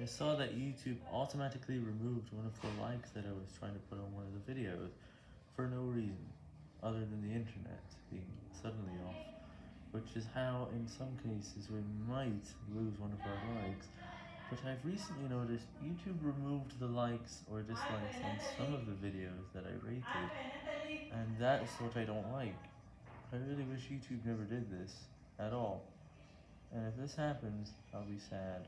I saw that YouTube automatically removed one of the likes that I was trying to put on one of the videos, for no reason, other than the internet being suddenly off, which is how, in some cases, we might lose one of our likes, but I've recently noticed YouTube removed the likes or dislikes on some of the videos that I rated, and that's what I don't like. I really wish YouTube never did this, at all, and if this happens, I'll be sad.